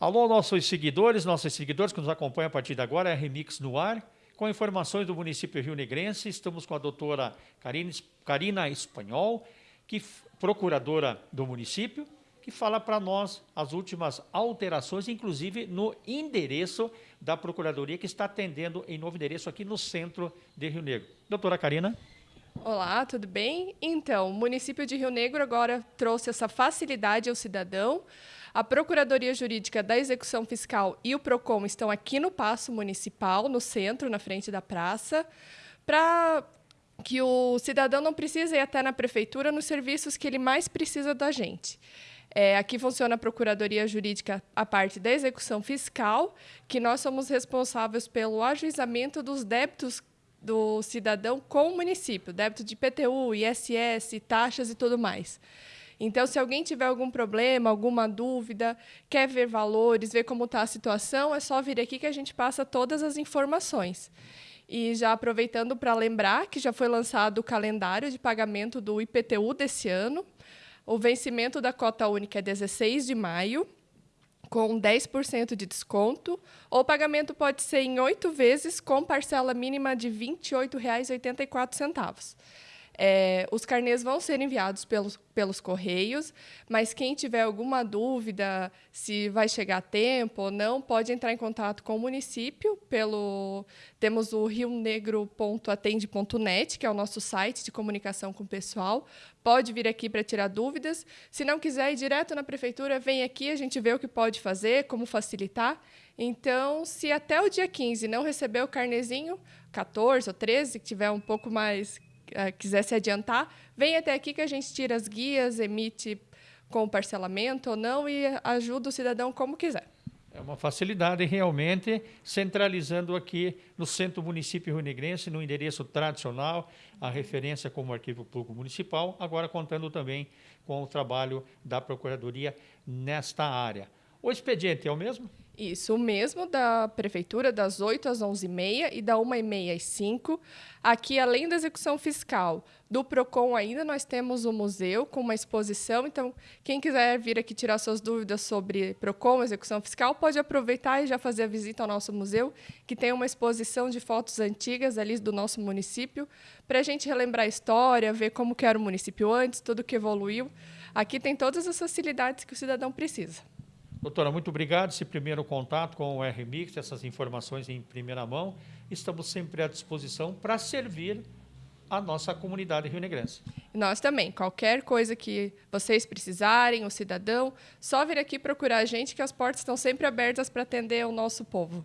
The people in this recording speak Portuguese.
Alô, nossos seguidores, nossos seguidores que nos acompanham a partir de agora, é Remix no ar, com informações do município Rio Negrense. Estamos com a doutora Karina, Karina Espanhol, que procuradora do município, que fala para nós as últimas alterações, inclusive no endereço da Procuradoria, que está atendendo em novo endereço aqui no centro de Rio Negro. Doutora Karina. Olá, tudo bem? Então, o município de Rio Negro agora trouxe essa facilidade ao cidadão. A Procuradoria Jurídica da Execução Fiscal e o PROCON estão aqui no Paço Municipal, no centro, na frente da praça, para que o cidadão não precise ir até na prefeitura nos serviços que ele mais precisa da gente. É, aqui funciona a Procuradoria Jurídica, a parte da execução fiscal, que nós somos responsáveis pelo ajuizamento dos débitos do cidadão com o município, débito de IPTU, ISS, taxas e tudo mais. Então, se alguém tiver algum problema, alguma dúvida, quer ver valores, ver como está a situação, é só vir aqui que a gente passa todas as informações. E já aproveitando para lembrar que já foi lançado o calendário de pagamento do IPTU desse ano. O vencimento da cota única é 16 de maio, com 10% de desconto. O pagamento pode ser em oito vezes, com parcela mínima de R$ 28,84. É, os carnês vão ser enviados pelos, pelos correios, mas quem tiver alguma dúvida se vai chegar a tempo ou não, pode entrar em contato com o município pelo temos o rionegro.atende.net, que é o nosso site de comunicação com o pessoal. Pode vir aqui para tirar dúvidas. Se não quiser ir direto na prefeitura, vem aqui, a gente vê o que pode fazer, como facilitar. Então, se até o dia 15 não receber o carnezinho, 14 ou 13, que tiver um pouco mais quiser se adiantar, vem até aqui que a gente tira as guias, emite com parcelamento ou não e ajuda o cidadão como quiser. É uma facilidade realmente, centralizando aqui no centro município rio-negrense, no endereço tradicional, a referência como arquivo público municipal, agora contando também com o trabalho da Procuradoria nesta área. O expediente é o mesmo? Isso, o mesmo da prefeitura, das 8 às 11h30 e da 1h30 às 5 Aqui, além da execução fiscal do PROCON, ainda nós temos o museu com uma exposição. Então, quem quiser vir aqui tirar suas dúvidas sobre PROCON, execução fiscal, pode aproveitar e já fazer a visita ao nosso museu, que tem uma exposição de fotos antigas ali do nosso município, para a gente relembrar a história, ver como era o município antes, tudo que evoluiu. Aqui tem todas as facilidades que o cidadão precisa. Doutora, muito obrigado. Esse primeiro contato com o RMix, essas informações em primeira mão, estamos sempre à disposição para servir a nossa comunidade rio-negrense. Nós também. Qualquer coisa que vocês precisarem, o cidadão, só vir aqui procurar a gente, que as portas estão sempre abertas para atender o nosso povo.